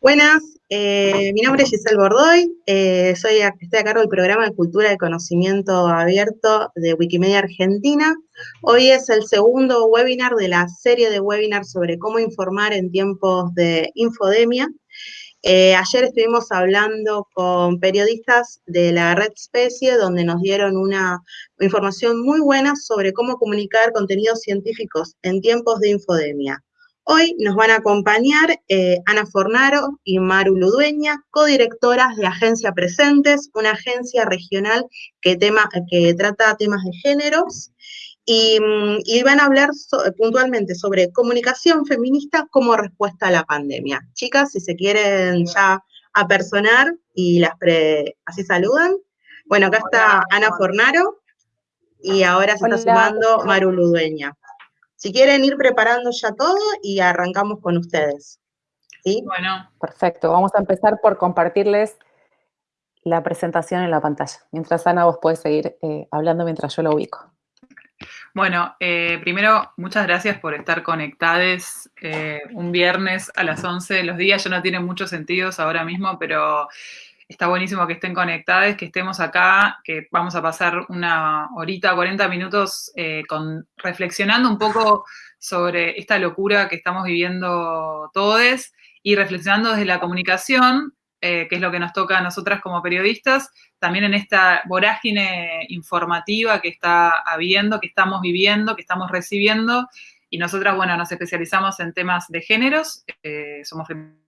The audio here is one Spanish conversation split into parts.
Buenas, eh, mi nombre es Giselle Bordoy, eh, soy, estoy a cargo del programa de Cultura de Conocimiento Abierto de Wikimedia Argentina. Hoy es el segundo webinar de la serie de webinars sobre cómo informar en tiempos de infodemia. Eh, ayer estuvimos hablando con periodistas de la red Especie, donde nos dieron una información muy buena sobre cómo comunicar contenidos científicos en tiempos de infodemia. Hoy nos van a acompañar eh, Ana Fornaro y Maru Ludueña, codirectoras de Agencia Presentes, una agencia regional que, tema, que trata temas de géneros, y, mm, van a hablar puntualmente sobre comunicación feminista como respuesta a la pandemia. Chicas, si se quieren ya apersonar y las así saludan. Bueno, acá está Ana Fornaro y ahora se está sumando Maru Ludueña. Si quieren ir preparando ya todo y arrancamos con ustedes. ¿Sí? Bueno. Perfecto, vamos a empezar por compartirles la presentación en la pantalla. Mientras Ana, vos podés seguir eh, hablando mientras yo lo ubico. Bueno, eh, primero, muchas gracias por estar conectados eh, un viernes a las 11. Los días ya no tienen muchos sentidos ahora mismo, pero está buenísimo que estén conectados, que estemos acá, que vamos a pasar una horita, 40 minutos eh, reflexionando un poco sobre esta locura que estamos viviendo todos y reflexionando desde la comunicación, eh, que es lo que nos toca a nosotras como periodistas, también en esta vorágine informativa que está habiendo, que estamos viviendo, que estamos recibiendo, y nosotras, bueno, nos especializamos en temas de géneros, eh, somos feministas,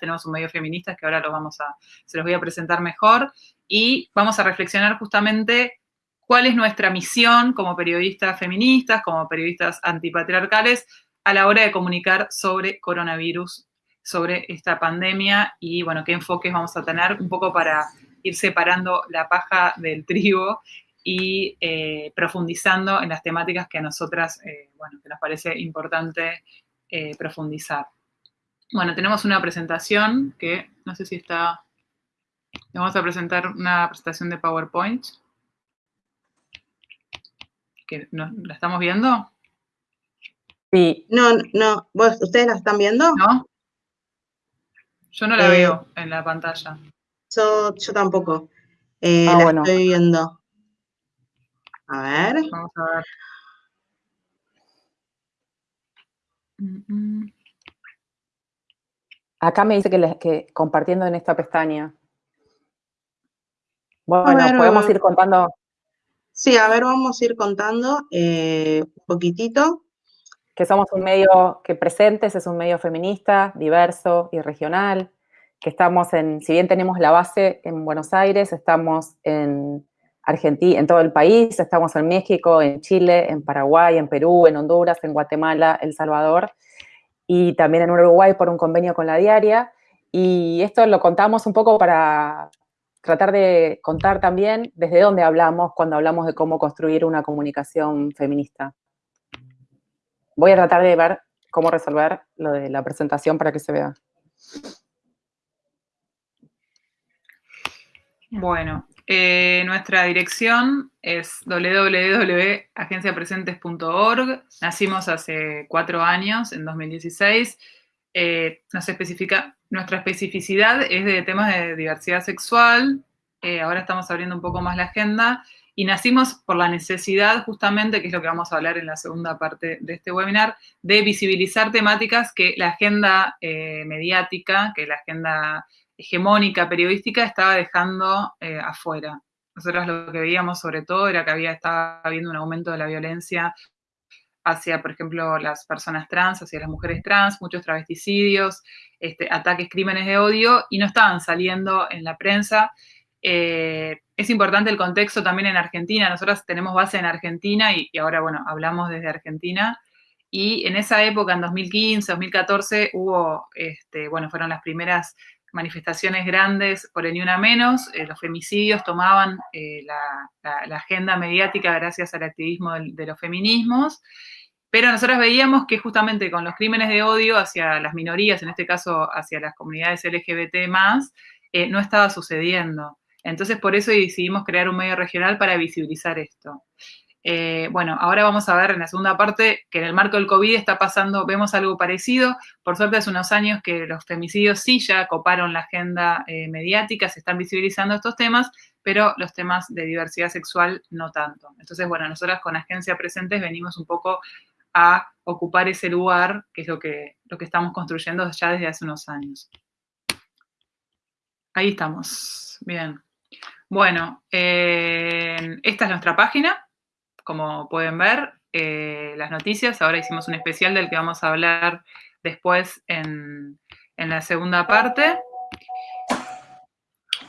tenemos un medio feminista que ahora lo vamos a, se los voy a presentar mejor, y vamos a reflexionar justamente cuál es nuestra misión como periodistas feministas, como periodistas antipatriarcales, a la hora de comunicar sobre coronavirus, sobre esta pandemia, y bueno, qué enfoques vamos a tener, un poco para ir separando la paja del trigo y eh, profundizando en las temáticas que a nosotras, eh, bueno, que nos parece importante eh, profundizar. Bueno, tenemos una presentación que no sé si está... Vamos a presentar una presentación de PowerPoint. Que ¿La estamos viendo? Sí. No, no. ¿Ustedes la están viendo? No. Yo no la eh, veo en la pantalla. Yo, tampoco. Eh, ah, la estoy viendo. A ver. Vamos a ver. Mm, mm. Acá me dice que, que compartiendo en esta pestaña. Bueno, podemos ir contando. Sí, a ver, vamos a ir contando eh, un poquitito. Que somos un medio que presentes, es un medio feminista, diverso y regional, que estamos en, si bien tenemos la base en Buenos Aires, estamos en Argentina, en todo el país, estamos en México, en Chile, en Paraguay, en Perú, en Honduras, en Guatemala, El Salvador, y también en Uruguay por un convenio con la diaria. Y esto lo contamos un poco para tratar de contar también desde dónde hablamos cuando hablamos de cómo construir una comunicación feminista. Voy a tratar de ver cómo resolver lo de la presentación para que se vea. Bueno, eh, nuestra dirección es www.agenciapresentes.org. Nacimos hace cuatro años, en 2016. Eh, especifica, nuestra especificidad es de temas de diversidad sexual. Eh, ahora estamos abriendo un poco más la agenda. Y nacimos por la necesidad, justamente, que es lo que vamos a hablar en la segunda parte de este webinar, de visibilizar temáticas que la agenda mediática, que la agenda hegemónica periodística estaba dejando eh, afuera. Nosotros lo que veíamos sobre todo era que había estaba habiendo un aumento de la violencia hacia, por ejemplo, las personas trans, hacia las mujeres trans, muchos travesticidios, este, ataques, crímenes de odio, y no estaban saliendo en la prensa. Eh, es importante el contexto también en Argentina. Nosotros tenemos base en Argentina y, y, ahora, bueno, hablamos desde Argentina. Y en esa época, en 2015, 2014, hubo, este, bueno, fueron las primeras manifestaciones grandes por el Ni Una Menos, eh, los femicidios tomaban eh, la, agenda mediática gracias al activismo de, los feminismos, pero nosotros veíamos que justamente con los crímenes de odio hacia las minorías, en este caso hacia las comunidades LGBT+, eh, no estaba sucediendo. Entonces, por eso decidimos crear un medio regional para visibilizar esto. Eh, bueno, ahora vamos a ver en la segunda parte que en el marco del COVID está pasando, vemos algo parecido. Por suerte hace unos años que los femicidios sí ya coparon la agenda eh, mediática, se están visibilizando estos temas, pero los temas de diversidad sexual no tanto. Entonces, bueno, nosotras con Agencia Presentes venimos un poco a ocupar ese lugar, que es lo que, lo que estamos construyendo ya desde hace unos años. Ahí estamos. Bien. Bueno, eh, esta es nuestra página como pueden ver, eh, las noticias. Ahora hicimos un especial del que vamos a hablar después en, la segunda parte.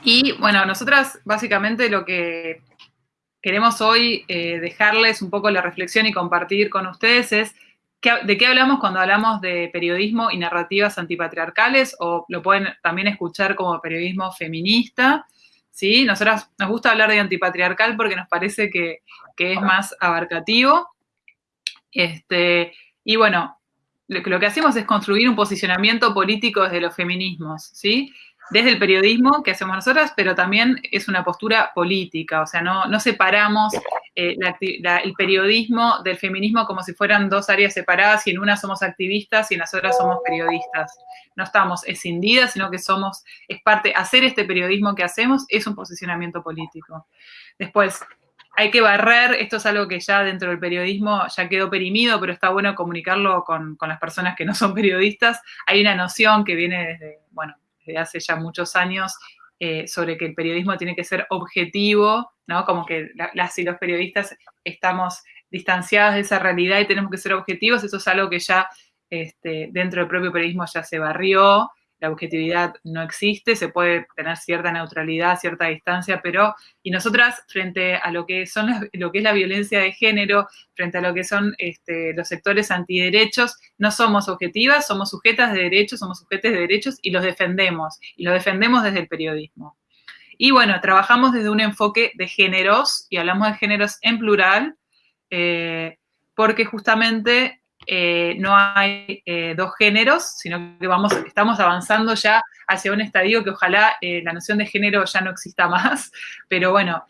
Y bueno, nosotras básicamente lo que queremos hoy eh, dejarles un poco la reflexión y compartir con ustedes es de qué hablamos cuando hablamos de periodismo y narrativas antipatriarcales o lo pueden también escuchar como periodismo feminista. ¿Sí? Nosotras nos gusta hablar de antipatriarcal porque nos parece que, es más abarcativo. Este, y bueno, lo, lo, que hacemos es construir un posicionamiento político desde los feminismos, ¿sí? Desde el periodismo que hacemos nosotras, pero también es una postura política, o sea, no, no separamos eh, el periodismo del feminismo como si fueran dos áreas separadas y en una somos activistas y en las otras somos periodistas. No estamos escindidas, sino que somos, es parte, hacer este periodismo que hacemos es un posicionamiento político. Después, hay que barrer, esto es algo que ya dentro del periodismo ya quedó perimido, pero está bueno comunicarlo con, con las personas que no son periodistas. Hay una noción que viene desde, bueno, desde hace ya muchos años eh, sobre que el periodismo tiene que ser objetivo, ¿no? Como que las y los periodistas estamos distanciadas de esa realidad y tenemos que ser objetivos, eso es algo que ya este, dentro del propio periodismo ya se barrió, la objetividad no existe, se puede tener cierta neutralidad, cierta distancia, pero, y nosotras, frente a lo que, son, lo que es la violencia de género, frente a lo que son este, los sectores antiderechos, no somos objetivas, somos sujetas de derechos, somos sujetos de derechos y los defendemos, y los defendemos desde el periodismo. Y bueno, trabajamos desde un enfoque de géneros, y hablamos de géneros en plural, eh, porque justamente eh, no hay eh, dos géneros, sino que vamos, estamos avanzando ya hacia un estadio que ojalá eh, la noción de género ya no exista más, pero bueno,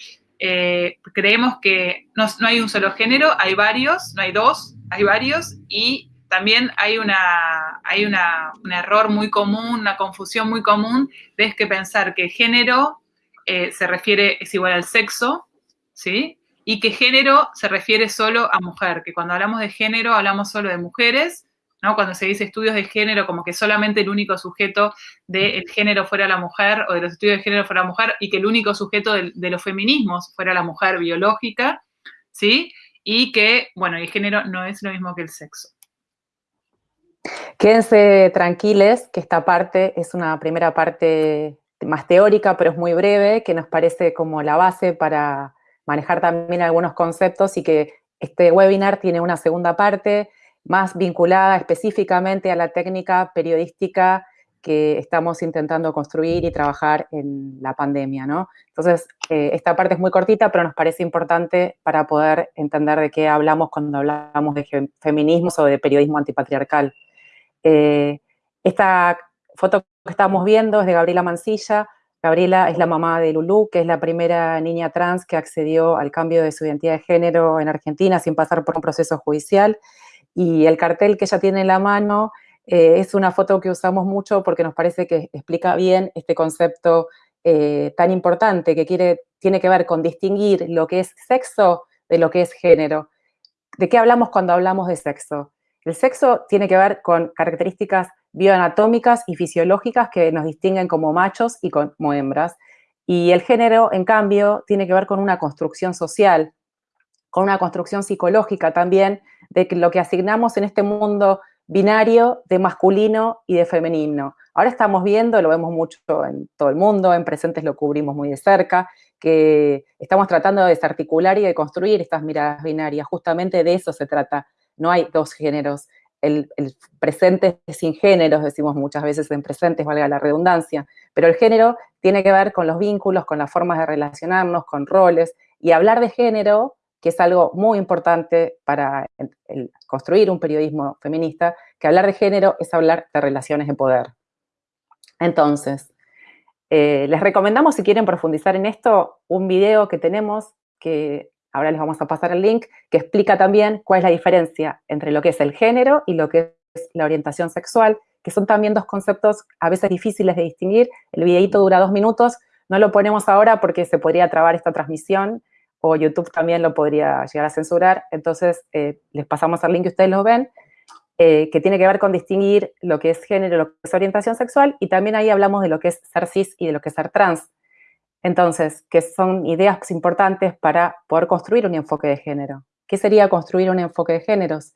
creemos que no, hay un solo género, hay varios, no hay dos, hay varios, y también hay, una, hay una, un error muy común, una confusión muy común, de que pensar que género se refiere, es igual al sexo, ¿sí? Y que género se refiere solo a mujer, que cuando hablamos de género hablamos solo de mujeres, ¿no? Cuando se dice estudios de género, como que solamente el único sujeto del género fuera la mujer, o de los estudios de género fuera la mujer, y que el único sujeto de, los feminismos fuera la mujer biológica, ¿sí? Y que, bueno, el género no es lo mismo que el sexo. Quédense tranquiles, que esta parte es una primera parte más teórica, pero es muy breve, que nos parece como la base para manejar también algunos conceptos y que este webinar tiene una segunda parte más vinculada específicamente a la técnica periodística que estamos intentando construir y trabajar en la pandemia, ¿no? Entonces, eh, esta parte es muy cortita, pero nos parece importante para poder entender de qué hablamos cuando hablamos de feminismos o de periodismo antipatriarcal. Eh, esta foto que estamos viendo es de Gabriela Mancilla, Gabriela es la mamá de Lulú, que es la primera niña trans que accedió al cambio de su identidad de género en Argentina sin pasar por un proceso judicial. Y el cartel que ella tiene en la mano eh, es una foto que usamos mucho porque nos parece que explica bien este concepto eh, tan importante que tiene que ver con distinguir lo que es sexo de lo que es género. ¿De qué hablamos cuando hablamos de sexo? El sexo tiene que ver con características bioanatómicas y fisiológicas que nos distinguen como machos y como hembras. Y el género, en cambio, tiene que ver con una construcción social, con una construcción psicológica también, de lo que asignamos en este mundo binario de masculino y de femenino. Ahora estamos viendo, lo vemos mucho en todo el mundo, en presentes lo cubrimos muy de cerca, que estamos tratando de desarticular y de construir estas miradas binarias. Justamente de eso se trata. No hay dos géneros el, presente sin géneros, decimos muchas veces en presentes, valga la redundancia, pero el género tiene que ver con los vínculos, con las formas de relacionarnos, con roles, y hablar de género, que es algo muy importante para construir un periodismo feminista, que hablar de género es hablar de relaciones de poder. Entonces, eh, les recomendamos, si quieren profundizar en esto, un video que tenemos que ahora les vamos a pasar el link, que explica también cuál es la diferencia entre lo que es el género y lo que es la orientación sexual, que son también dos conceptos a veces difíciles de distinguir. El videito dura dos minutos, no lo ponemos ahora porque se podría trabar esta transmisión o YouTube también lo podría llegar a censurar, entonces eh, les pasamos el link y ustedes lo ven, eh, que tiene que ver con distinguir lo que es género, lo que es orientación sexual, y también ahí hablamos de lo que es ser cis y de lo que es ser trans. Entonces, que son ideas importantes para poder construir un enfoque de género. ¿Qué sería construir un enfoque de géneros?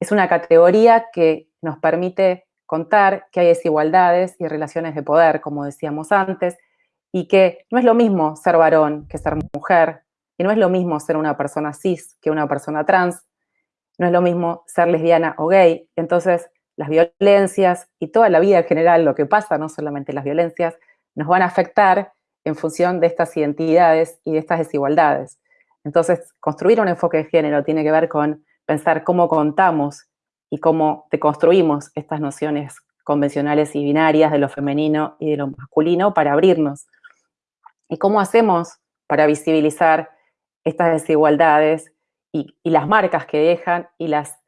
Es una categoría que nos permite contar que hay desigualdades y relaciones de poder, como decíamos antes, y que no es lo mismo ser varón que ser mujer, y no es lo mismo ser una persona cis que una persona trans, no es lo mismo ser lesbiana o gay. Entonces, las violencias y toda la vida en general, lo que pasa, no solamente las violencias, nos van a afectar en función de estas identidades y de estas desigualdades. Entonces, construir un enfoque de género tiene que ver con pensar cómo contamos y cómo deconstruimos estas nociones convencionales y binarias de lo femenino y de lo masculino para abrirnos. ¿Y cómo hacemos para visibilizar estas desigualdades y, las marcas que dejan y las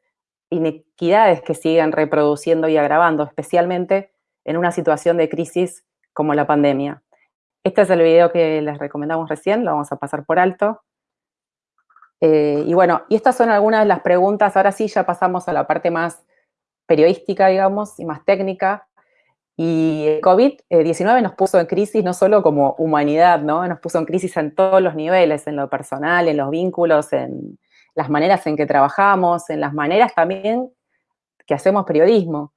inequidades que siguen reproduciendo y agravando, especialmente en una situación de crisis como la pandemia. Este es el video que les recomendamos recién, lo vamos a pasar por alto. Eh, y bueno, y estas son algunas de las preguntas, ahora sí ya pasamos a la parte más periodística, digamos, y más técnica. Y el COVID-19 nos puso en crisis no solo como humanidad, ¿no? Nos puso en crisis en todos los niveles, en lo personal, en los vínculos, en las maneras en que trabajamos, en las maneras también que hacemos periodismo.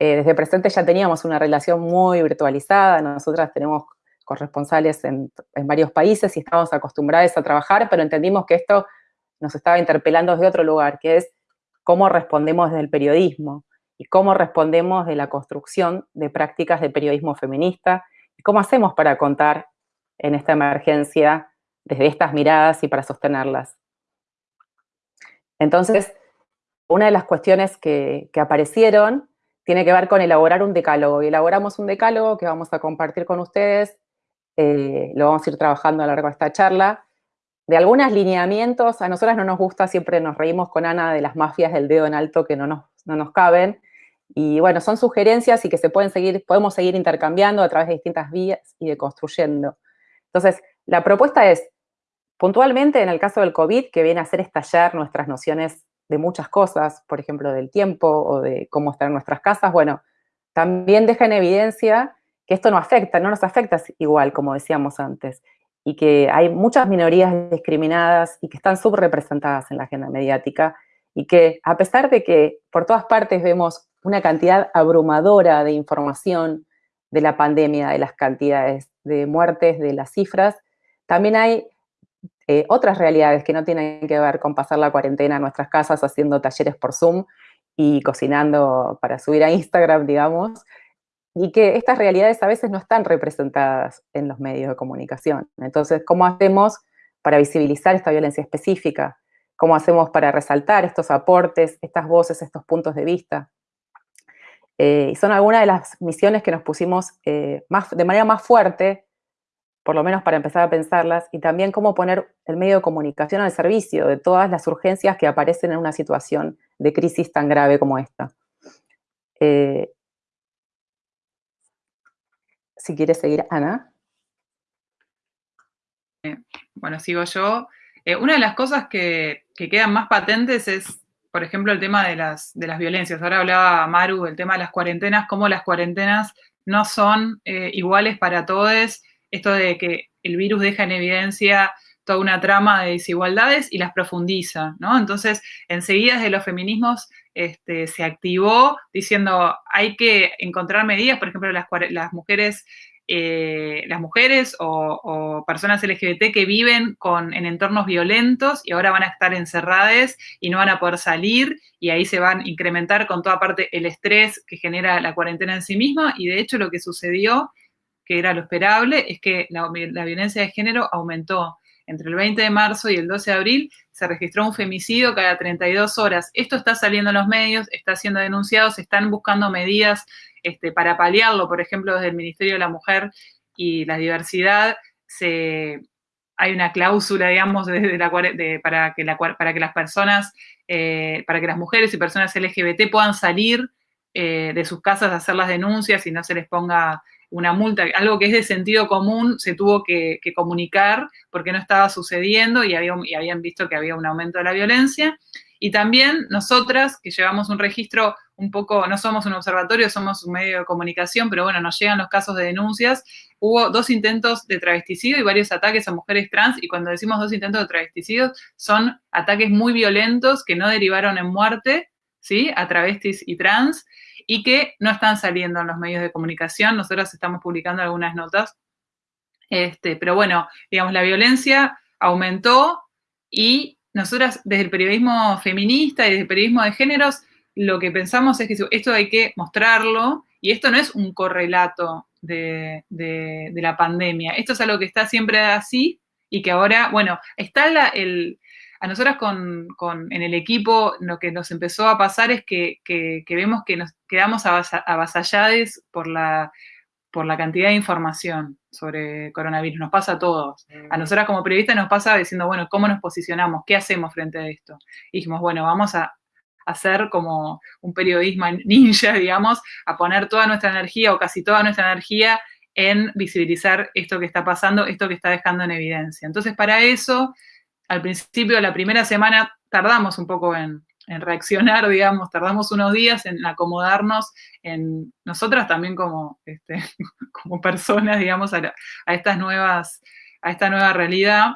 Eh, desde presente ya teníamos una relación muy virtualizada, nosotras tenemos corresponsales en, varios países y estamos acostumbrados a trabajar, pero entendimos que esto nos estaba interpelando desde otro lugar, que es cómo respondemos desde el periodismo y cómo respondemos de la construcción de prácticas de periodismo feminista y cómo hacemos para contar en esta emergencia desde estas miradas y para sostenerlas. Entonces, una de las cuestiones que, aparecieron tiene que ver con elaborar un decálogo. Y elaboramos un decálogo que vamos a compartir con ustedes, eh, lo vamos a ir trabajando a lo largo de esta charla, de algunos lineamientos, a nosotras no nos gusta, siempre nos reímos con Ana de las mafias del dedo en alto que no nos, no nos caben, y bueno, son sugerencias y que se pueden seguir, podemos seguir intercambiando a través de distintas vías y de construyendo. Entonces, la propuesta es, puntualmente en el caso del COVID, que viene a hacer estallar nuestras nociones de muchas cosas, por ejemplo, del tiempo o de cómo estar en nuestras casas, bueno, también deja en evidencia que esto no afecta, no nos afecta igual, como decíamos antes, y que hay muchas minorías discriminadas y que están subrepresentadas en la agenda mediática, y que a pesar de que por todas partes vemos una cantidad abrumadora de información de la pandemia, de las cantidades de muertes, de las cifras, también hay eh, otras realidades que no tienen que ver con pasar la cuarentena en nuestras casas haciendo talleres por Zoom y cocinando para subir a Instagram, digamos, y que estas realidades a veces no están representadas en los medios de comunicación. Entonces, ¿cómo hacemos para visibilizar esta violencia específica? ¿Cómo hacemos para resaltar estos aportes, estas voces, estos puntos de vista? Eh, y son algunas de las misiones que nos pusimos eh, más, de manera más fuerte, por lo menos para empezar a pensarlas, y también cómo poner el medio de comunicación al servicio de todas las urgencias que aparecen en una situación de crisis tan grave como esta. Eh, si quieres seguir, Ana. Bueno, sigo yo. una de las cosas que, que quedan más patentes es por ejemplo, el tema de las, de las violencias. Ahora hablaba Maru del tema de las cuarentenas, cómo las cuarentenas no son eh, iguales para todos. Esto de que el virus deja en evidencia toda una trama de desigualdades y las profundiza, ¿no? Entonces, enseguida desde los feminismos este, se activó diciendo hay que encontrar medidas, por ejemplo, las, las mujeres eh, las mujeres o, personas LGBT que viven con, en entornos violentos y ahora van a estar encerradas y no van a poder salir y ahí se van a incrementar con toda parte el estrés que genera la cuarentena en sí misma y de hecho lo que sucedió, que era lo esperable, es que la, la violencia de género aumentó. Entre el 20 de marzo y el 12 de abril se registró un femicidio cada 32 horas. Esto está saliendo en los medios, está siendo denunciado, se están buscando medidas este, para paliarlo, por ejemplo, desde el Ministerio de la Mujer y la Diversidad, se hay una cláusula, digamos, la, para, que para que las personas, eh, para que las mujeres y personas LGBT puedan salir eh, de sus casas a hacer las denuncias y no se les ponga una multa, algo que es de sentido común, se tuvo que, comunicar porque no estaba sucediendo y, y habían visto que había un aumento de la violencia. Y también nosotras, que llevamos un registro un poco, no somos un observatorio, somos un medio de comunicación, pero bueno, nos llegan los casos de denuncias. Hubo dos intentos de travesticidio y varios ataques a mujeres trans, y cuando decimos dos intentos de travesticidio, son ataques muy violentos que no derivaron en muerte, ¿sí? A travestis y trans, y que no están saliendo en los medios de comunicación. Nosotros estamos publicando algunas notas. Este, pero bueno, digamos, la violencia aumentó y nosotras desde el periodismo feminista y desde el periodismo de géneros, lo que pensamos es que esto hay que mostrarlo y esto no es un correlato de, la pandemia. Esto es algo que está siempre así y que ahora, bueno, está el, a nosotras con, en el equipo lo que nos empezó a pasar es que, vemos que nos quedamos avasallados por la, por la cantidad de información sobre coronavirus. Nos pasa a todos. A mm. nosotras como periodistas nos pasa diciendo, bueno, ¿cómo nos posicionamos? ¿Qué hacemos frente a esto? Y dijimos, bueno, vamos a hacer como un periodismo ninja, digamos, a poner toda nuestra energía o casi toda nuestra energía en visibilizar esto que está pasando, esto que está dejando en evidencia. Entonces, para eso al principio, la primera semana, tardamos un poco en, reaccionar, digamos, tardamos unos días en acomodarnos en nosotras también como, este, como personas, digamos, a, estas nuevas, a esta nueva realidad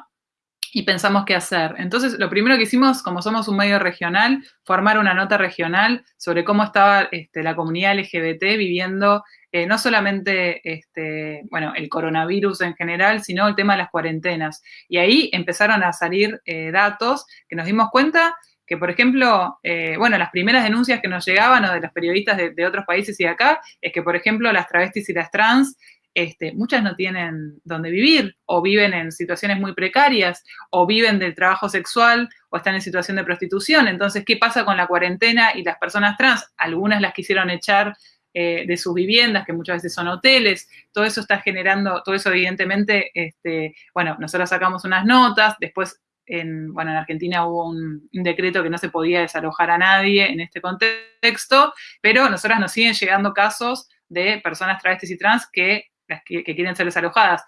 y pensamos qué hacer. Entonces, lo primero que hicimos, como somos un medio regional, formar una nota regional sobre cómo estaba este, la comunidad LGBT viviendo eh, no solamente este, bueno, el coronavirus en general, sino el tema de las cuarentenas. Y ahí empezaron a salir eh, datos que nos dimos cuenta que, por ejemplo, eh, bueno, las primeras denuncias que nos llegaban o de los periodistas de, de, otros países y de acá, es que, por ejemplo, las travestis y las trans, este, muchas no tienen dónde vivir, o viven en situaciones muy precarias, o viven del trabajo sexual, o están en situación de prostitución. Entonces, ¿qué pasa con la cuarentena y las personas trans? Algunas las quisieron echar eh, de sus viviendas, que muchas veces son hoteles, todo eso está generando, todo eso evidentemente, este, bueno, nosotros sacamos unas notas, después en, bueno, en Argentina hubo un, decreto que no se podía desalojar a nadie en este contexto, pero nosotras nos siguen llegando casos de personas travestis y trans que, que, quieren ser desalojadas.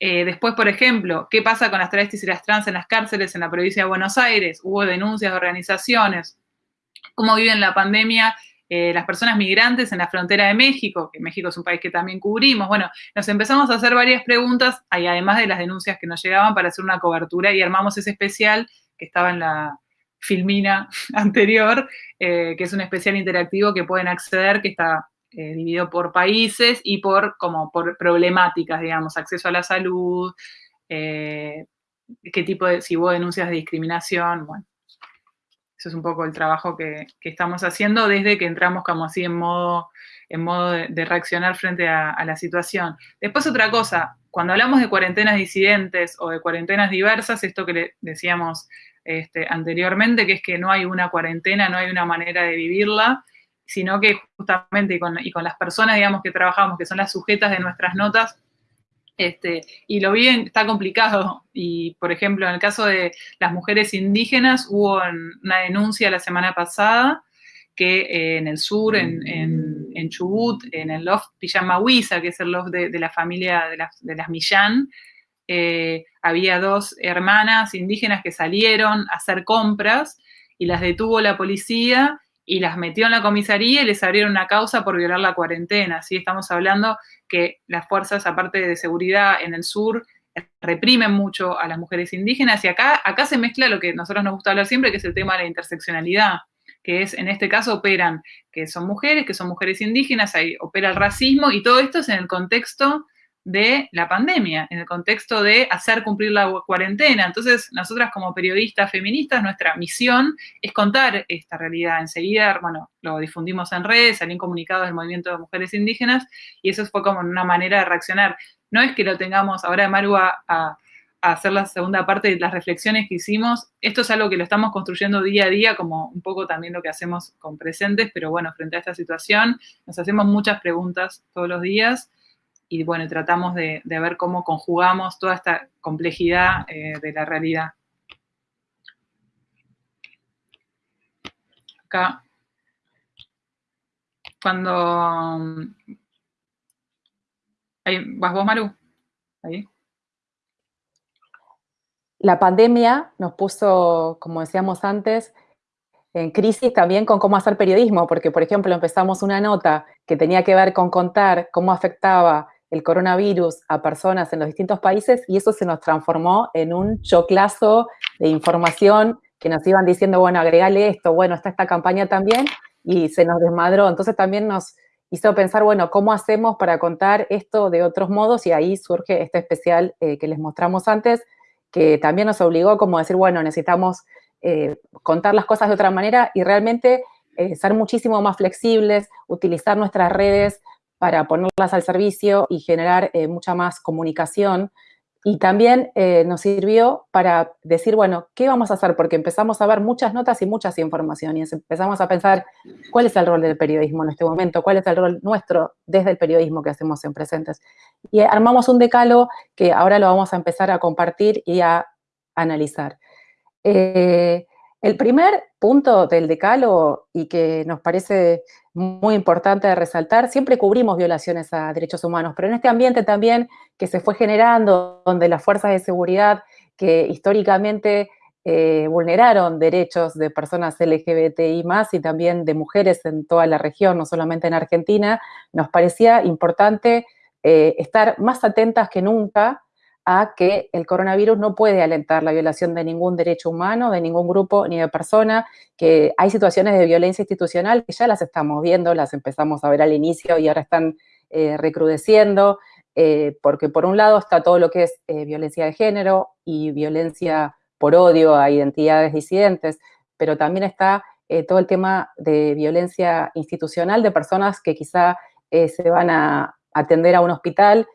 Eh, después, por ejemplo, ¿qué pasa con las travestis y las trans en las cárceles en la provincia de Buenos Aires? Hubo denuncias de organizaciones. ¿Cómo viven la pandemia eh, las personas migrantes en la frontera de México, que México es un país que también cubrimos. Bueno, nos empezamos a hacer varias preguntas, y además de las denuncias que nos llegaban para hacer una cobertura, y armamos ese especial que estaba en la filmina anterior, eh, que es un especial interactivo que pueden acceder, que está eh, dividido por países y por, como por problemáticas, digamos, acceso a la salud, qué tipo de, si hubo denuncias de discriminación, bueno, eso es un poco el trabajo que, estamos haciendo desde que entramos como así en modo, en modo de, reaccionar frente a, la situación. Después otra cosa, cuando hablamos de cuarentenas disidentes o de cuarentenas diversas, esto que le decíamos este, anteriormente, que es que no hay una cuarentena, no hay una manera de vivirla, sino que justamente con, y con las personas, digamos, que trabajamos, que son las sujetas de nuestras notas, este, y lo bien está complicado. Y, por ejemplo, en el caso de las mujeres indígenas, hubo una denuncia la semana pasada que eh, en el sur, en, en, Chubut, en el loft Pijamahuiza, que es el loft de, la familia de las, de las Millán, eh, había dos hermanas indígenas que salieron a hacer compras y las detuvo la policía y las metió en la comisaría y les abrieron una causa por violar la cuarentena. ¿sí? Estamos hablando que las fuerzas, aparte de seguridad en el sur, reprimen mucho a las mujeres indígenas y acá, acá se mezcla lo que a nosotros nos gusta hablar siempre, que es el tema de la interseccionalidad, que es, en este caso, operan que son mujeres, que son mujeres indígenas, ahí opera el racismo y todo esto es en el contexto de la pandemia, en el contexto de hacer cumplir la cuarentena. Entonces, nosotras como periodistas feministas, nuestra misión es contar esta realidad. Enseguida, bueno, lo difundimos en redes, salían comunicados del movimiento de mujeres indígenas y eso fue como una manera de reaccionar. No es que lo tengamos ahora, Maru, a, a hacer la segunda parte de las reflexiones que hicimos. Esto es algo que lo estamos construyendo día a día, como un poco también lo que hacemos con presentes, pero bueno, frente a esta situación nos hacemos muchas preguntas todos los días y bueno, tratamos de, ver cómo conjugamos toda esta complejidad eh, de la realidad. Acá, cuando... Ahí, ¿Vas vos, Maru? Ahí. La pandemia nos puso, como decíamos antes, en crisis también con cómo hacer periodismo, porque, por ejemplo, empezamos una nota que tenía que ver con contar cómo afectaba el coronavirus a personas en los distintos países y eso se nos transformó en un choclazo de información que nos iban diciendo, bueno, agregale esto, bueno, está esta campaña también y se nos desmadró. Entonces también nos hizo pensar, bueno, ¿cómo hacemos para contar esto de otros modos? Y ahí surge este especial eh, que les mostramos antes, que también nos obligó como a decir, bueno, necesitamos eh, contar las cosas de otra manera y realmente eh, ser muchísimo más flexibles, utilizar nuestras redes para ponerlas al servicio y generar eh, mucha más comunicación. Y también eh, nos sirvió para decir, bueno, ¿qué vamos a hacer? Porque empezamos a ver muchas notas y muchas informaciones. Empezamos a pensar, ¿cuál es el rol del periodismo en este momento? ¿Cuál es el rol nuestro desde el periodismo que hacemos en Presentes? Y armamos un decalo que ahora lo vamos a empezar a compartir y a analizar. Eh, el primer punto del decalo y que nos parece muy importante de resaltar, siempre cubrimos violaciones a derechos humanos, pero en este ambiente también que se fue generando, donde las fuerzas de seguridad que históricamente eh, vulneraron derechos de personas LGBTI más y también de mujeres en toda la región, no solamente en Argentina, nos parecía importante eh, estar más atentas que nunca a que el coronavirus no puede alentar la violación de ningún derecho humano, de ningún grupo ni de persona, que hay situaciones de violencia institucional que ya las estamos viendo, las empezamos a ver al inicio y ahora están eh, recrudeciendo, eh, porque por un lado está todo lo que es eh, violencia de género y violencia por odio a identidades disidentes, pero también está todo el tema de violencia institucional de personas que quizá se van a atender a un hospital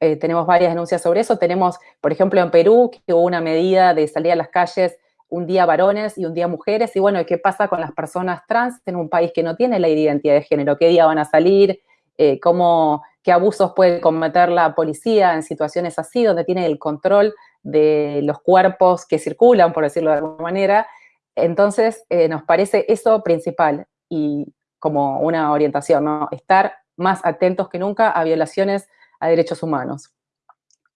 eh, tenemos varias denuncias sobre eso. Tenemos, por ejemplo, en Perú, que hubo una medida de salir a las calles un día varones y un día mujeres, y bueno, ¿qué pasa con las personas trans en un país que no tiene la identidad de género? ¿Qué día van a salir? Eh, ¿cómo, ¿Qué abusos puede cometer la policía en situaciones así, donde tiene el control de los cuerpos que circulan, por decirlo de alguna manera? Entonces, eh, nos parece eso principal y como una orientación, ¿no? Estar más atentos que nunca a violaciones a derechos humanos.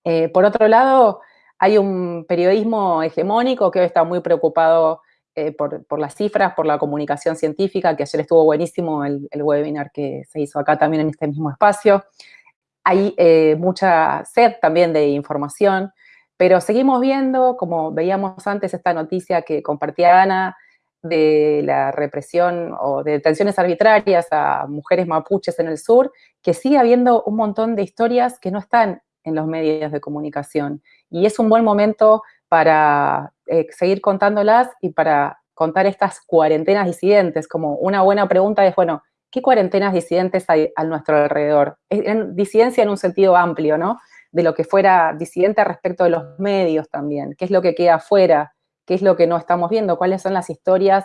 Eh, por otro lado, hay un periodismo hegemónico que hoy está muy preocupado eh, por, las cifras, por la comunicación científica, que ayer estuvo buenísimo el, webinar que se hizo acá también en este mismo espacio. Hay eh, mucha sed también de información, pero seguimos viendo, como veíamos antes, esta noticia que compartía Ana, de la represión o de detenciones arbitrarias a mujeres mapuches en el sur, que sigue habiendo un montón de historias que no están en los medios de comunicación. Y es un buen momento para eh, seguir contándolas y para contar estas cuarentenas disidentes, como una buena pregunta es, bueno, ¿qué cuarentenas disidentes hay a nuestro alrededor? En, disidencia en un sentido amplio, ¿no? De lo que fuera disidente respecto de los medios también, qué es lo que queda afuera, qué es lo que no estamos viendo, cuáles son las historias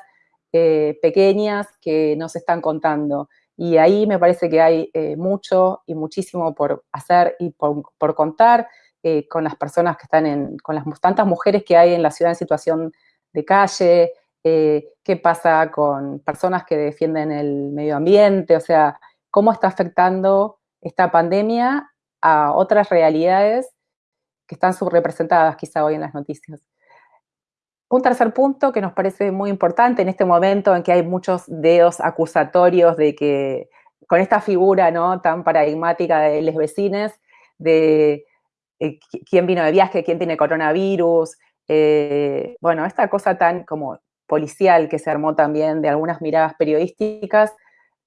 eh, pequeñas que nos están contando. Y ahí me parece que hay eh, mucho y muchísimo por hacer y por, contar eh, con las personas que están en, con las tantas mujeres que hay en la ciudad en situación de calle, qué pasa con personas que defienden el medio ambiente, o sea, cómo está afectando esta pandemia a otras realidades que están subrepresentadas quizá hoy en las noticias. Un tercer punto que nos parece muy importante en este momento en que hay muchos dedos acusatorios de que, con esta figura ¿no? tan paradigmática de los vecines, de eh, quién vino de viaje, quién tiene coronavirus, eh, bueno, esta cosa tan como policial que se armó también de algunas miradas periodísticas,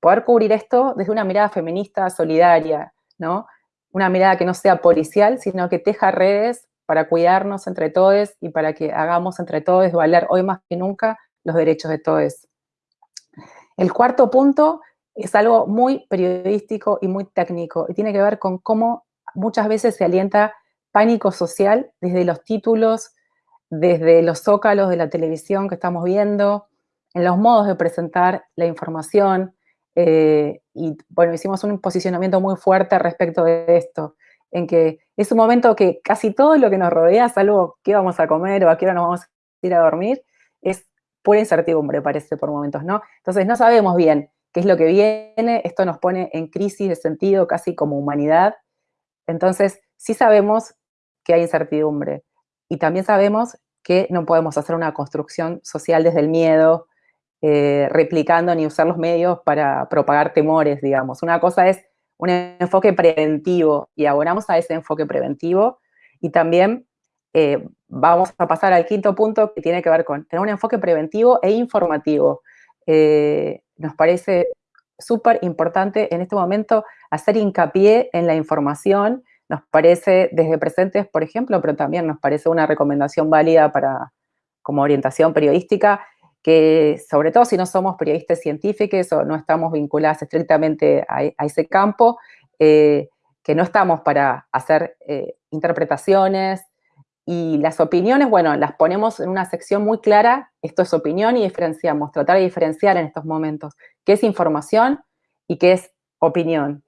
poder cubrir esto desde una mirada feminista solidaria, ¿no? Una mirada que no sea policial, sino que teja redes para cuidarnos entre todos y para que hagamos entre todos valer hoy más que nunca los derechos de todos. El cuarto punto es algo muy periodístico y muy técnico y tiene que ver con cómo muchas veces se alienta pánico social desde los títulos, desde los zócalos de la televisión que estamos viendo, en los modos de presentar la información, Eh, y bueno, hicimos un posicionamiento muy fuerte respecto de esto, en que es un momento que casi todo lo que nos rodea, salvo qué vamos a comer o a qué hora nos vamos a ir a dormir, es pura incertidumbre, parece, por momentos, ¿no? Entonces no sabemos bien qué es lo que viene, esto nos pone en crisis de sentido casi como humanidad. Entonces, sí sabemos que hay incertidumbre y también sabemos que no podemos hacer una construcción social desde el miedo, eh, replicando ni usar los medios para propagar temores, digamos. Una cosa es un enfoque preventivo y abonamos a ese enfoque preventivo y también eh, vamos a pasar al quinto punto que tiene que ver con tener un enfoque preventivo e informativo. Eh, nos parece súper importante en este momento hacer hincapié en la información. Nos parece desde presentes, por ejemplo, pero también nos parece una recomendación válida para como orientación periodística, que sobre todo si no somos periodistas científicos o no estamos vinculados estrictamente a, ese campo, eh, que no estamos para hacer interpretaciones, y las opiniones, bueno, las ponemos en una sección muy clara, esto es opinión y diferenciamos, tratar de diferenciar en estos momentos qué es información y qué es opinión.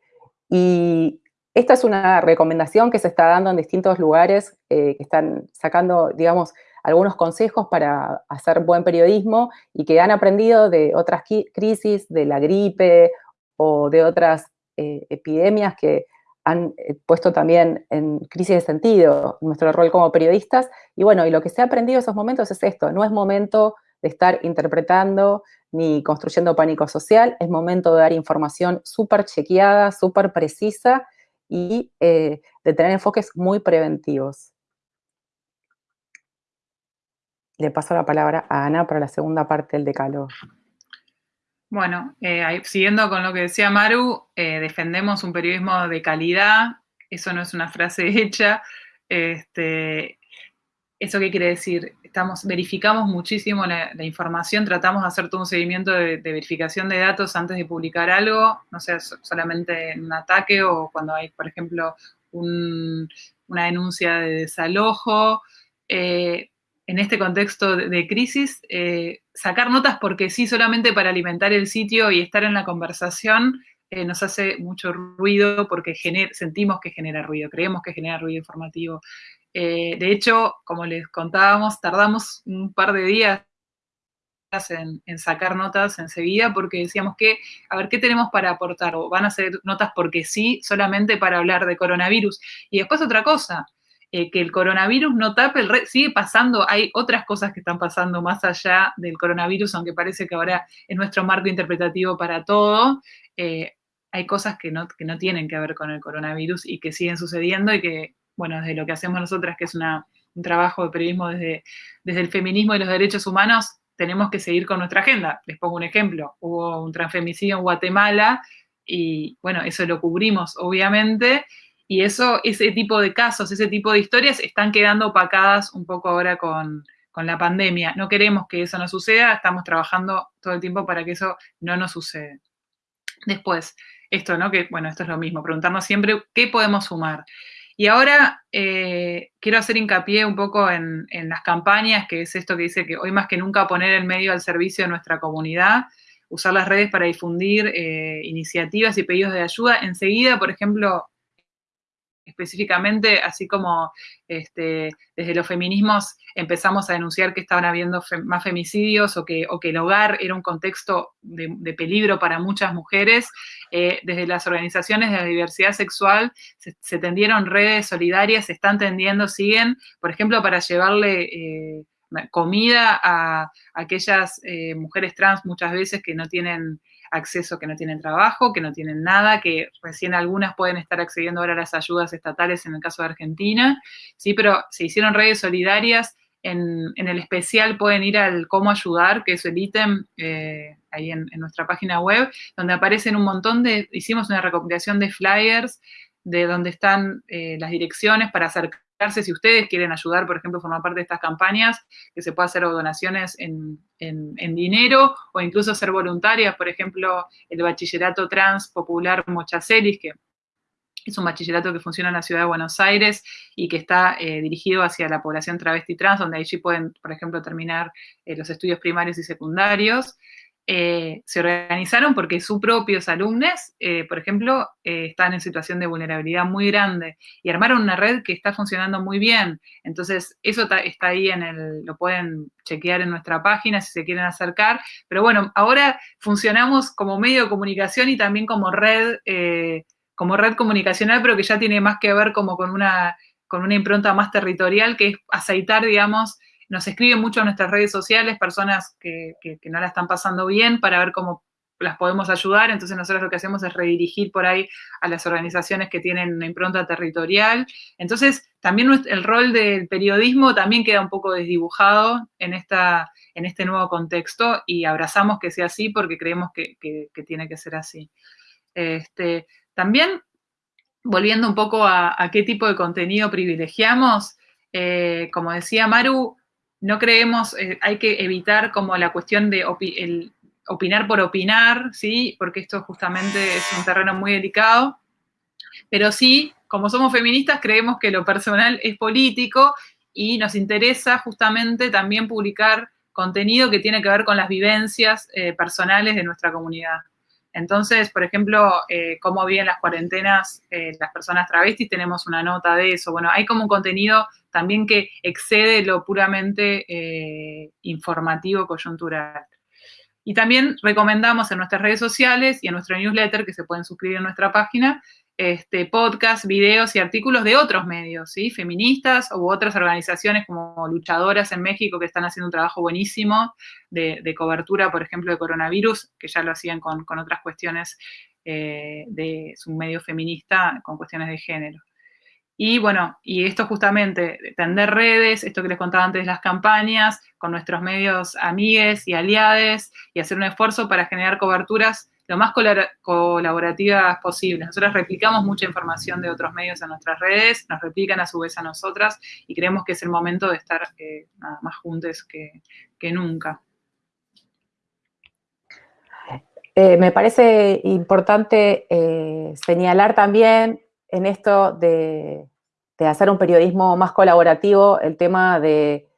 Y esta es una recomendación que se está dando en distintos lugares eh, que están sacando, digamos, algunos consejos para hacer buen periodismo y que han aprendido de otras crisis, de la gripe o de otras eh, epidemias que han eh, puesto también en crisis de sentido nuestro rol como periodistas. Y bueno, y lo que se ha aprendido en esos momentos es esto, no es momento de estar interpretando ni construyendo pánico social, es momento de dar información súper chequeada, súper precisa y eh, de tener enfoques muy preventivos. Le paso la palabra a Ana para la segunda parte del decálogo. Bueno, eh, siguiendo con lo que decía Maru, eh, defendemos un periodismo de calidad, eso no es una frase hecha. Este, ¿Eso qué quiere decir? Estamos, verificamos muchísimo la, información, tratamos de hacer todo un seguimiento de, verificación de datos antes de publicar algo, no sea solamente en un ataque o cuando hay, por ejemplo, una denuncia de desalojo. Eh, en este contexto de, crisis, eh, sacar notas porque sí, solamente para alimentar el sitio y estar en la conversación, eh, nos hace mucho ruido porque sentimos que genera ruido, creemos que genera ruido informativo. Eh, de hecho, como les contábamos, tardamos un par de días en, sacar notas enseguida porque decíamos que, a ver, ¿qué tenemos para aportar? O van a ser notas porque sí, solamente para hablar de coronavirus. Y después otra cosa, eh, que el coronavirus no tape el red, sigue pasando, hay otras cosas que están pasando más allá del coronavirus, aunque parece que ahora es nuestro marco interpretativo para todo, eh, hay cosas que no, que no tienen que ver con el coronavirus y que siguen sucediendo y que, bueno, desde lo que hacemos nosotras, que es una, un trabajo de periodismo desde, desde el feminismo y los derechos humanos, tenemos que seguir con nuestra agenda. Les pongo un ejemplo, hubo un transfemicidio en Guatemala y, bueno, eso lo cubrimos, obviamente, y eso, ese tipo de casos, ese tipo de historias están quedando opacadas un poco ahora con, la pandemia. No queremos que eso no suceda, estamos trabajando todo el tiempo para que eso no nos suceda. Después, esto, ¿no? Que, bueno, esto es lo mismo, preguntarnos siempre qué podemos sumar. Y ahora eh, quiero hacer hincapié un poco en, las campañas, que es esto que dice que hoy más que nunca poner el medio al servicio de nuestra comunidad, usar las redes para difundir eh, iniciativas y pedidos de ayuda. Enseguida, por ejemplo, específicamente, así como este, desde los feminismos empezamos a denunciar que estaban habiendo más femicidios o que, que, el hogar era un contexto de, peligro para muchas mujeres, eh, desde las organizaciones de la diversidad sexual se, tendieron redes solidarias, se están tendiendo, siguen, por ejemplo, para llevarle... Eh, comida a, aquellas eh, mujeres trans muchas veces que no tienen acceso que no tienen trabajo, que no tienen nada, que recién algunas pueden estar accediendo ahora a las ayudas estatales en el caso de Argentina, sí, pero se hicieron redes solidarias. En, el especial pueden ir al cómo ayudar, que es el ítem eh, ahí en, nuestra página web, donde aparecen un montón de, hicimos una recopilación de flyers de donde están eh, las direcciones para acercar si ustedes quieren ayudar, por ejemplo, formar parte de estas campañas, que se pueda hacer donaciones en, dinero o incluso ser voluntarias, por ejemplo, el bachillerato trans popular Mochacelis, que es un bachillerato que funciona en la ciudad de Buenos Aires y que está eh, dirigido hacia la población travesti trans, donde allí pueden, por ejemplo, terminar eh, los estudios primarios y secundarios. Eh, se organizaron porque sus propios alumnos, eh, por ejemplo, eh, están en situación de vulnerabilidad muy grande y armaron una red que está funcionando muy bien. Entonces, eso está ahí en el, lo pueden chequear en nuestra página si se quieren acercar. Pero bueno, ahora funcionamos como medio de comunicación y también como red, como red comunicacional, pero que ya tiene más que ver como con una, con una impronta más territorial, que es aceitar, digamos, nos escriben mucho en nuestras redes sociales personas que, no la están pasando bien para ver cómo las podemos ayudar, entonces nosotros lo que hacemos es redirigir por ahí a las organizaciones que tienen una impronta territorial. Entonces, también el rol del periodismo también queda un poco desdibujado en, esta, en este nuevo contexto y abrazamos que sea así porque creemos que, tiene que ser así. Este, también, volviendo un poco a, qué tipo de contenido privilegiamos, eh, como decía Maru, no creemos, eh, hay que evitar como la cuestión de opinar por opinar, ¿sí? Porque esto justamente es un terreno muy delicado. Pero sí, como somos feministas, creemos que lo personal es político y nos interesa justamente también publicar contenido que tiene que ver con las vivencias eh, personales de nuestra comunidad. Entonces, por ejemplo, eh, cómo viven las cuarentenas eh, las personas travestis, tenemos una nota de eso. Bueno, hay como un contenido también que excede lo puramente eh, informativo, coyuntural. Y también recomendamos en nuestras redes sociales y en nuestro newsletter, que se pueden suscribir en nuestra página, este, podcasts, videos y artículos de otros medios, feministas u otras organizaciones como luchadoras en México que están haciendo un trabajo buenísimo de, cobertura, por ejemplo, de coronavirus, que ya lo hacían con, otras cuestiones eh, de su medio feminista, con cuestiones de género. Y bueno, y esto justamente, tender redes, esto que les contaba antes de las campañas, con nuestros medios amigues y aliades, y hacer un esfuerzo para generar coberturas lo más colaborativas posible. Nosotros replicamos mucha información de otros medios en nuestras redes, nos replican a su vez a nosotras y creemos que es el momento de estar eh, más juntos que, nunca. Eh, me parece importante eh, señalar también en esto de, hacer un periodismo más colaborativo el tema de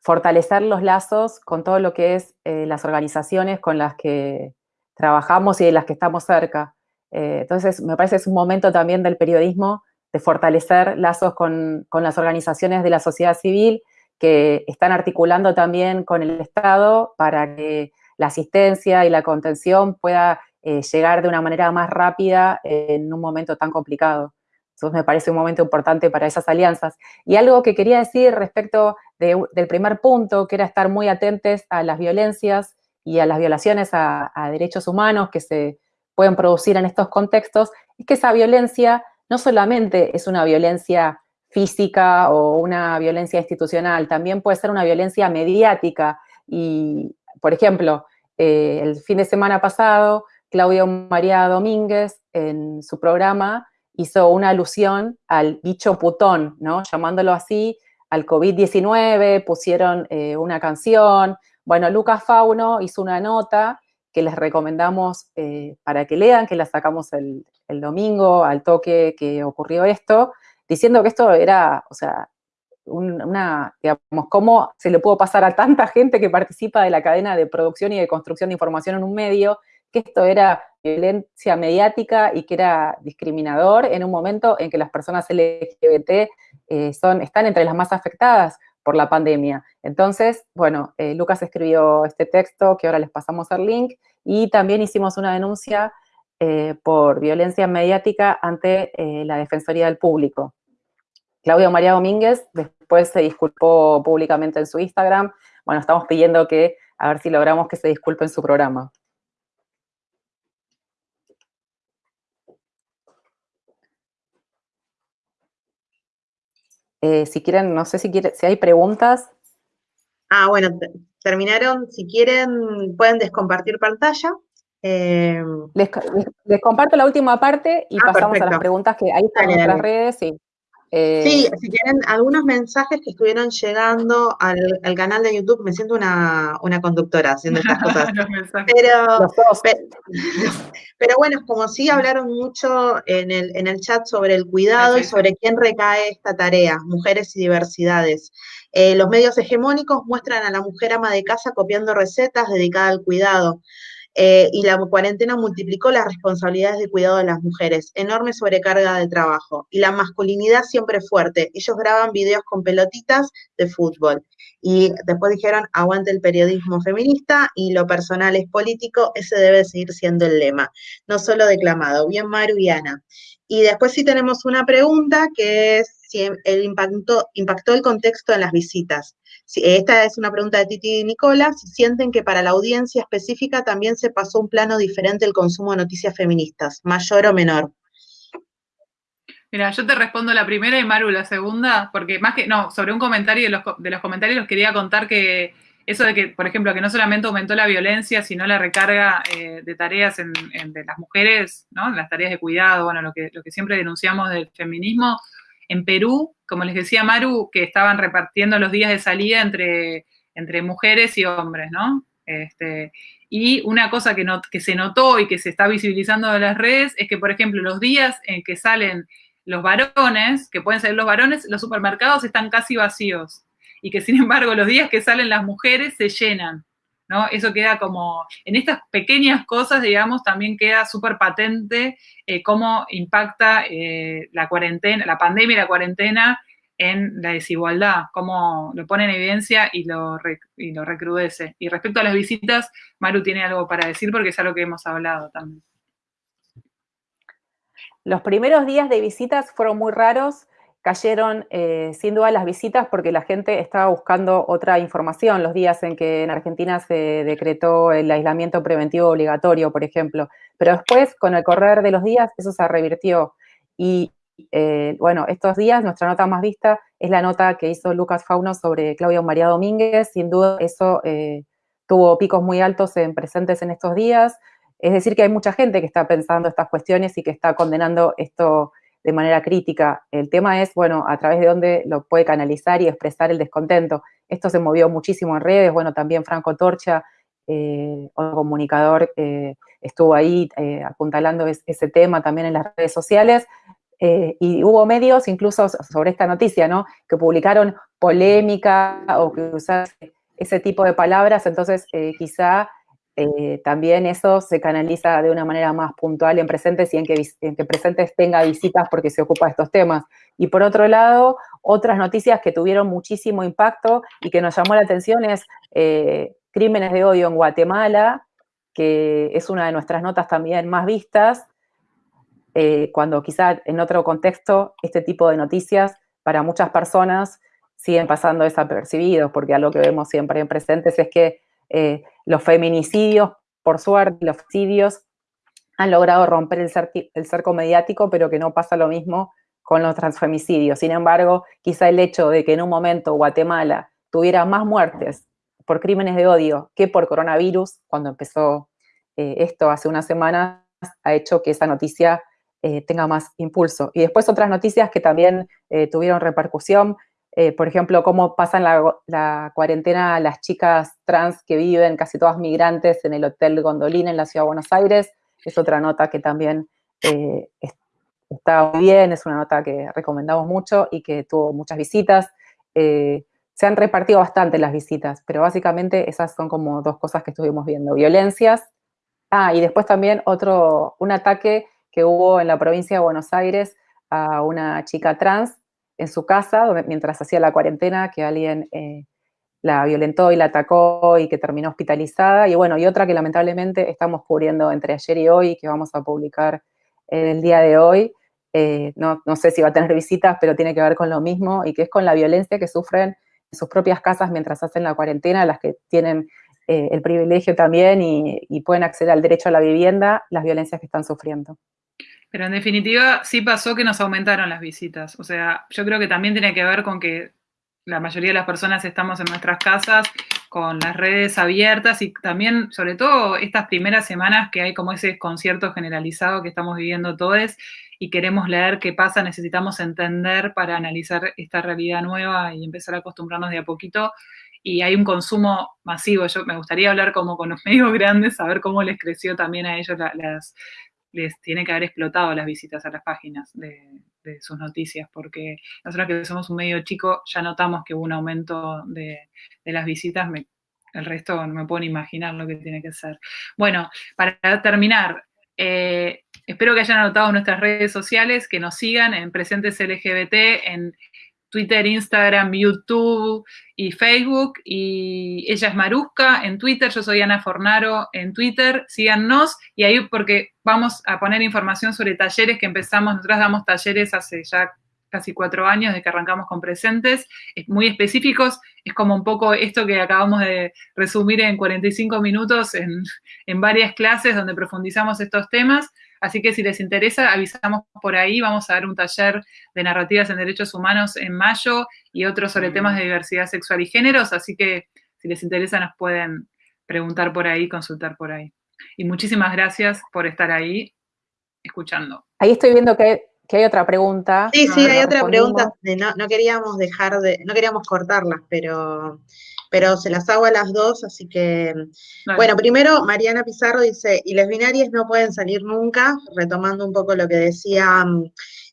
fortalecer los lazos con todo lo que es las organizaciones con las que trabajamos y de las que estamos cerca. Eh, entonces, me parece que es un momento también del periodismo de fortalecer lazos con, las organizaciones de la sociedad civil que están articulando también con el Estado para que la asistencia y la contención pueda eh, llegar de una manera más rápida en un momento tan complicado. Entonces me parece un momento importante para esas alianzas. Y algo que quería decir respecto del primer punto, que era estar muy atentos a las violencias y a las violaciones a, derechos humanos que se pueden producir en estos contextos, es que esa violencia no solamente es una violencia física o una violencia institucional, también puede ser una violencia mediática. Y, por ejemplo, eh, el fin de semana pasado, Claudia María Domínguez, en su programa, hizo una alusión al bicho putón, ¿no? Llamándolo así, al COVID-19, pusieron eh, una canción, bueno, Lucas Fauno hizo una nota que les recomendamos eh, para que lean, que la sacamos el, domingo al toque que ocurrió esto, diciendo que esto era, o sea, una, digamos, cómo se le pudo pasar a tanta gente que participa de la cadena de producción y de construcción de información en un medio, que esto era violencia mediática y que era discriminador en un momento en que las personas LGBT eh, son, están entre las más afectadas por la pandemia. Entonces, bueno, eh, Lucas escribió este texto que ahora les pasamos el link y también hicimos una denuncia eh, por violencia mediática ante eh, la Defensoría del Público. Claudio María Domínguez después se disculpó públicamente en su Instagram. Bueno, estamos pidiendo que, a ver si logramos que se disculpe en su programa. Eh, si quieren, no sé si, quiere, si hay preguntas. Ah, bueno, terminaron. Si quieren, pueden descompartir pantalla. Eh, les, comparto la última parte y ah, pasamos a las preguntas que ahí están en nuestras redes. Sí. Eh, sí, si quieren algunos mensajes que estuvieron llegando al, canal de YouTube, me siento una, conductora haciendo estas cosas. pero, pero, bueno, como sí hablaron mucho en el, en el chat sobre el cuidado y sobre quién recae esta tarea, mujeres y diversidades. Eh, los medios hegemónicos muestran a la mujer ama de casa copiando recetas dedicadas al cuidado. Eh, y la cuarentena multiplicó las responsabilidades de cuidado de las mujeres, enorme sobrecarga de trabajo. Y la masculinidad siempre fuerte. Ellos graban videos con pelotitas de fútbol. Y después dijeron, aguante el periodismo feminista y lo personal es político, ese debe seguir siendo el lema. No solo declamado. Bien, Maru y Ana. Y después sí tenemos una pregunta que es si el impacto, impactó el contexto en las visitas. Esta es una pregunta de Titi y Nicola, si sienten que para la audiencia específica también se pasó un plano diferente el consumo de noticias feministas, mayor o menor. Mira, yo te respondo la primera y Maru la segunda, porque más que, no, sobre un comentario de los, de los comentarios quería contar que eso de que, por ejemplo, que no solamente aumentó la violencia, sino la recarga eh, de tareas de las mujeres, ¿no? Las tareas de cuidado, bueno, lo que, lo que siempre denunciamos del feminismo, en Perú, como les decía Maru, que estaban repartiendo los días de salida entre, entre mujeres y hombres, ¿no? Este, y una cosa que, que se notó y que se está visibilizando en las redes es que, por ejemplo, los días en que salen los varones, que pueden ser los varones, los supermercados están casi vacíos. Y que, sin embargo, los días que salen las mujeres se llenan. ¿No? Eso queda como, en estas pequeñas cosas, digamos, también queda súper patente eh, cómo impacta eh, la cuarentena, la pandemia y la cuarentena en la desigualdad, cómo lo pone en evidencia y lo, y lo recrudece. Y respecto a las visitas, Maru tiene algo para decir porque es algo que hemos hablado también. Los primeros días de visitas fueron muy raros cayeron eh, sin duda las visitas porque la gente estaba buscando otra información los días en que en Argentina se decretó el aislamiento preventivo obligatorio, por ejemplo. Pero después, con el correr de los días, eso se revirtió. Y eh, bueno, estos días nuestra nota más vista es la nota que hizo Lucas Fauno sobre Claudia María Domínguez. Sin duda eso eh, tuvo picos muy altos en presentes en estos días. Es decir, que hay mucha gente que está pensando estas cuestiones y que está condenando esto de manera crítica. El tema es, bueno, a través de dónde lo puede canalizar y expresar el descontento. Esto se movió muchísimo en redes, bueno, también Franco Torcha, eh, otro comunicador, eh, estuvo ahí eh, apuntalando ese tema también en las redes sociales. y hubo medios incluso sobre esta noticia, ¿no? Que publicaron polémica o que usaron ese tipo de palabras, entonces quizá eh, también eso se canaliza de una manera más puntual en presentes y en que, presentes tenga visitas porque se ocupa de estos temas. Y por otro lado, otras noticias que tuvieron muchísimo impacto y que nos llamó la atención es eh, crímenes de odio en Guatemala, que es una de nuestras notas también más vistas, eh, cuando quizá en otro contexto este tipo de noticias para muchas personas siguen pasando desapercibidos, porque algo que vemos siempre en presentes es que eh, los feminicidios, por suerte, los suicidios han logrado romper el, cerco mediático, pero que no pasa lo mismo con los transfemicidios. Sin embargo, quizá el hecho de que en un momento Guatemala tuviera más muertes por crímenes de odio que por coronavirus, cuando empezó eh, esto hace unas semanas, ha hecho que esa noticia eh, tenga más impulso. Y después otras noticias que también tuvieron repercusión, eh, por ejemplo, cómo pasan la, cuarentena las chicas trans que viven, casi todas migrantes, en el Hotel Gondolina en la Ciudad de Buenos Aires. Es otra nota que también eh, está bien, es una nota que recomendamos mucho y que tuvo muchas visitas. Eh, se han repartido bastante las visitas, pero básicamente esas son como dos cosas que estuvimos viendo. Violencias. Ah, y después también otro, un ataque que hubo en la provincia de Buenos Aires a una chica trans en su casa mientras hacía la cuarentena, que alguien eh, la violentó y la atacó y que terminó hospitalizada. Y bueno, y otra que lamentablemente estamos cubriendo entre ayer y hoy, que vamos a publicar el día de hoy. Eh, no, sé si va a tener visitas, pero tiene que ver con lo mismo y que es con la violencia que sufren en sus propias casas mientras hacen la cuarentena, las que tienen eh, el privilegio también y pueden acceder al derecho a la vivienda, las violencias que están sufriendo. Pero en definitiva, sí pasó que nos aumentaron las visitas. O sea, yo creo que también tiene que ver con que la mayoría de las personas estamos en nuestras casas con las redes abiertas y también, sobre todo, estas primeras semanas que hay como ese concierto generalizado que estamos viviendo todos y queremos leer qué pasa, necesitamos entender para analizar esta realidad nueva y empezar a acostumbrarnos de a poquito. Y hay un consumo masivo. Yo me gustaría hablar como con los medios grandes, saber cómo les creció también a ellos las, les tiene que haber explotado las visitas a las páginas de, sus noticias, porque nosotros que somos un medio chico ya notamos que hubo un aumento de, las visitas, el resto no me puedo imaginar lo que tiene que ser. Bueno, para terminar, eh, espero que hayan anotado nuestras redes sociales, que nos sigan en Presentes LGBT, en Twitter, Instagram, YouTube y Facebook. Y ella es Maruska en Twitter, yo soy Ana Fornaro en Twitter. Síganos y ahí porque vamos a poner información sobre talleres que empezamos. Nosotros damos talleres hace ya casi cuatro años de que arrancamos con presentes, muy específicos. Es como un poco esto que acabamos de resumir en 45 minutos en, en varias clases donde profundizamos estos temas. Así que si les interesa, avisamos por ahí. Vamos a dar un taller de narrativas en derechos humanos en mayo y otro sobre temas de diversidad sexual y géneros. Así que si les interesa, nos pueden preguntar por ahí, consultar por ahí. Y muchísimas gracias por estar ahí escuchando. Ahí estoy viendo que, hay otra pregunta. Sí, sí, hay otra pregunta. No, no queríamos dejar de, no queríamos cortarlas, pero pero se las hago a las dos, así que, bueno, primero Mariana Pizarro dice, y las binarias no pueden salir nunca, retomando un poco lo que decía mm,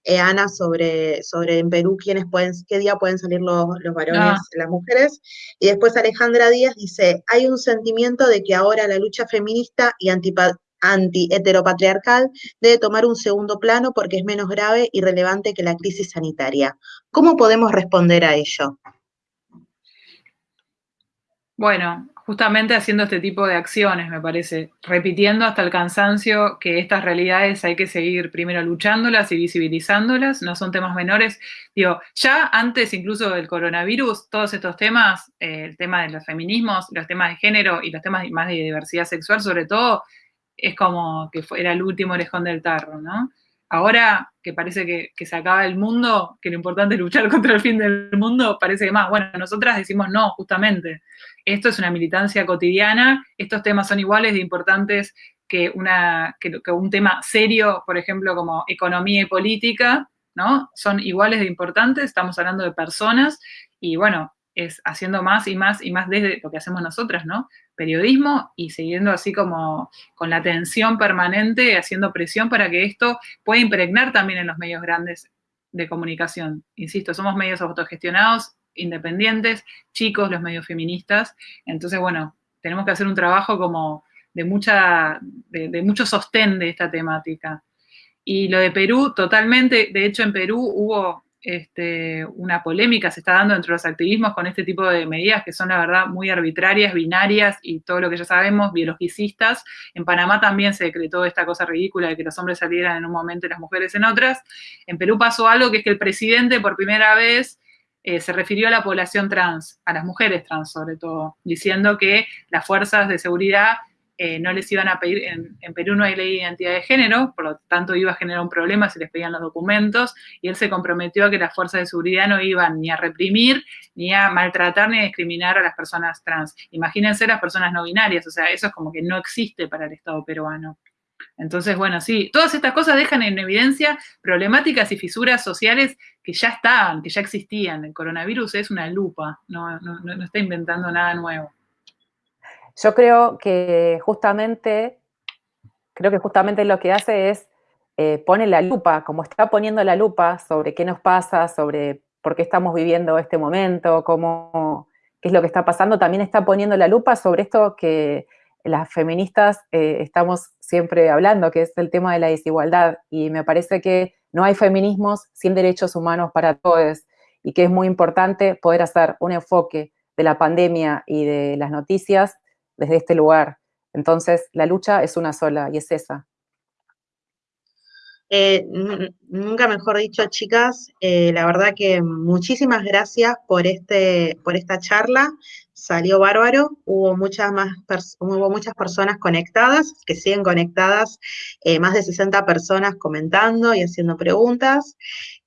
eh, Ana sobre, sobre en Perú quiénes pueden, qué día pueden salir los, varones ah. las mujeres, y después Alejandra Díaz dice, hay un sentimiento de que ahora la lucha feminista y anti-heteropatriarcal debe tomar un segundo plano porque es menos grave y relevante que la crisis sanitaria. ¿Cómo podemos responder a ello? Bueno, justamente haciendo este tipo de acciones, me parece, repitiendo hasta el cansancio que estas realidades hay que seguir primero luchándolas y visibilizándolas, no son temas menores. Digo, ya antes incluso del coronavirus, todos estos temas, eh, el tema de los feminismos, los temas de género y los temas más de diversidad sexual sobre todo, es como que era el último orejón del tarro, ¿no? Ahora que parece que, se acaba el mundo, que lo importante es luchar contra el fin del mundo, parece que más. Bueno, nosotras decimos no, justamente. Esto es una militancia cotidiana, estos temas son iguales de importantes que, una, que, un tema serio, por ejemplo, como economía y política, ¿no? Son iguales de importantes, estamos hablando de personas y bueno, es haciendo más y más y más desde lo que hacemos nosotras, ¿no? periodismo y siguiendo así como con la atención permanente, haciendo presión para que esto pueda impregnar también en los medios grandes de comunicación. Insisto, somos medios autogestionados, independientes, chicos, los medios feministas. Entonces, bueno, tenemos que hacer un trabajo como de, mucha, de, mucho sostén de esta temática. Y lo de Perú, totalmente, de hecho en Perú hubo este, una polémica se está dando entre los activismos con este tipo de medidas que son, la verdad, muy arbitrarias, binarias y todo lo que ya sabemos, biologicistas. En Panamá también se decretó esta cosa ridícula de que los hombres salieran en un momento y las mujeres en otras. En Perú pasó algo que es que el presidente por primera vez eh, se refirió a la población trans, a las mujeres trans sobre todo, diciendo que las fuerzas de seguridad eh, no les iban a pedir, en, Perú no hay ley de identidad de género, por lo tanto iba a generar un problema si les pedían los documentos, y él se comprometió a que las fuerzas de seguridad no iban ni a reprimir, ni a maltratar, ni a discriminar a las personas trans. Imagínense las personas no binarias, o sea, eso es como que no existe para el Estado peruano. Entonces, bueno, sí, todas estas cosas dejan en evidencia problemáticas y fisuras sociales que ya estaban, que ya existían. El coronavirus es una lupa, no, no está inventando nada nuevo. Yo creo que justamente, creo que justamente lo que hace es eh, pone la lupa, como está poniendo la lupa sobre qué nos pasa, sobre por qué estamos viviendo este momento, cómo, qué es lo que está pasando, también está poniendo la lupa sobre esto que las feministas eh, estamos siempre hablando, que es el tema de la desigualdad. Y me parece que no hay feminismos sin derechos humanos para todos y que es muy importante poder hacer un enfoque de la pandemia y de las noticias desde este lugar. Entonces, la lucha es una sola y es esa. Eh, nunca mejor dicho, chicas, eh, la verdad que muchísimas gracias por, este, por esta charla. Salió bárbaro, hubo muchas, más hubo muchas personas conectadas, que siguen conectadas, eh, más de 60 personas comentando y haciendo preguntas,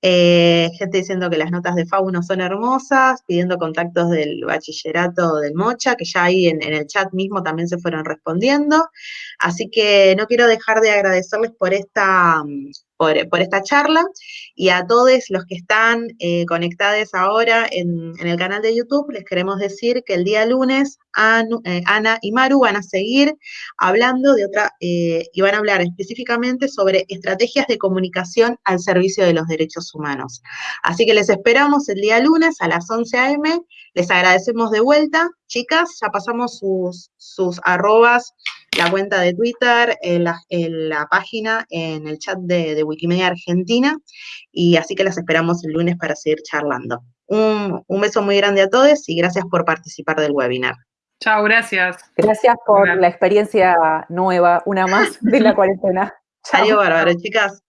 eh, gente diciendo que las notas de Fauno son hermosas, pidiendo contactos del bachillerato del Mocha, que ya ahí en, en el chat mismo también se fueron respondiendo, así que no quiero dejar de agradecerles por esta por, esta charla y a todos los que están eh, conectados ahora en, el canal de YouTube, les queremos decir que el día lunes eh, Ana y Maru van a seguir hablando de otra, eh, y van a hablar específicamente sobre estrategias de comunicación al servicio de los derechos humanos. Así que les esperamos el día lunes a las 11 a.m. Les agradecemos de vuelta. Chicas, ya pasamos sus, sus arrobas la cuenta de Twitter, en la, página, en el chat de, Wikimedia Argentina, y así que las esperamos el lunes para seguir charlando. Un, un beso muy grande a todos y gracias por participar del webinar. Chao, gracias. Gracias por la experiencia nueva, una más de la cuarentena. Chao, bárbaro, chicas.